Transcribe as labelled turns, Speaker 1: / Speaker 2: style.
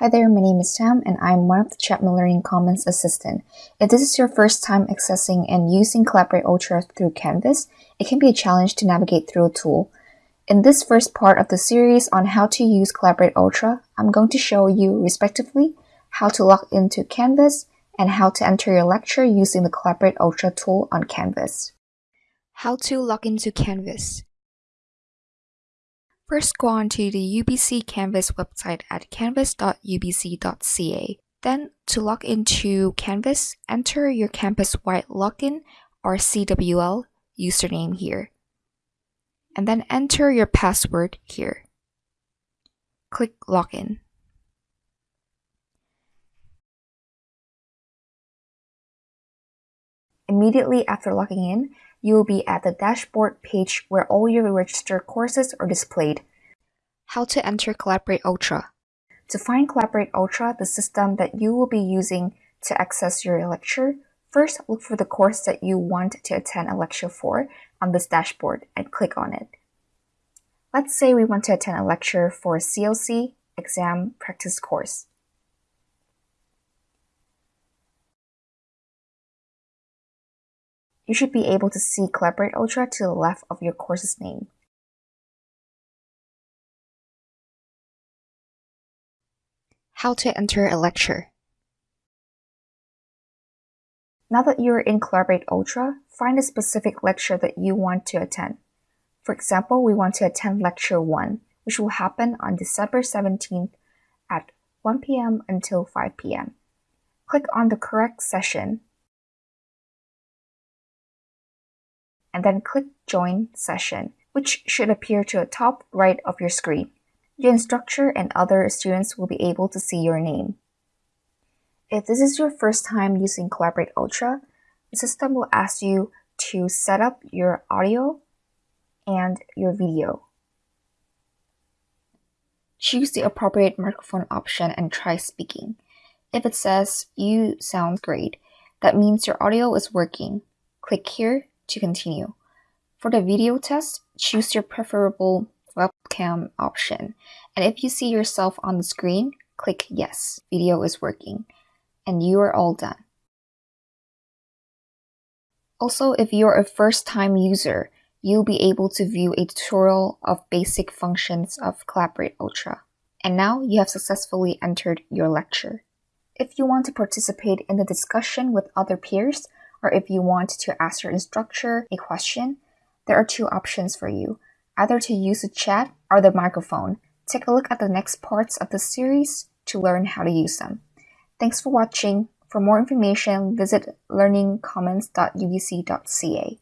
Speaker 1: Hi there, my name is Sam and I'm one of the Chapman Learning Commons assistant. If this is your first time accessing and using Collaborate Ultra through Canvas, it can be a challenge to navigate through a tool. In this first part of the series on how to use Collaborate Ultra, I'm going to show you respectively how to log into Canvas and how to enter your lecture using the Collaborate Ultra tool on Canvas.
Speaker 2: How to log into Canvas. First go on to the UBC Canvas website at canvas.ubc.ca. Then to log into Canvas, enter your campus-wide login or CWL username here. And then enter your password here. Click Login.
Speaker 1: Immediately after logging in, you will be at the dashboard page where all your registered courses are displayed.
Speaker 2: How to enter Collaborate Ultra.
Speaker 1: To find Collaborate Ultra, the system that you will be using to access your lecture, first look for the course that you want to attend a lecture for on this dashboard and click on it. Let's say we want to attend a lecture for a CLC exam practice course. You should be able to see Collaborate Ultra to the left of your course's name.
Speaker 2: How to enter a lecture.
Speaker 1: Now that you're in Collaborate Ultra, find a specific lecture that you want to attend. For example, we want to attend Lecture 1, which will happen on December 17th at 1 p.m. until 5 p.m. Click on the correct session and then click Join Session, which should appear to the top right of your screen. Your instructor and other students will be able to see your name. If this is your first time using Collaborate Ultra, the system will ask you to set up your audio and your video. Choose the appropriate microphone option and try speaking. If it says you sound great, that means your audio is working. Click here to continue. For the video test, choose your preferable webcam option. And if you see yourself on the screen, click yes, video is working. And you are all done. Also, if you're a first time user, you'll be able to view a tutorial of basic functions of Collaborate Ultra. And now you have successfully entered your lecture. If you want to participate in the discussion with other peers, or if you want to ask your instructor a question, there are two options for you, either to use the chat or the microphone. Take a look at the next parts of the series to learn how to use them. Thanks for watching. For more information, visit learningcommons.ubc.ca.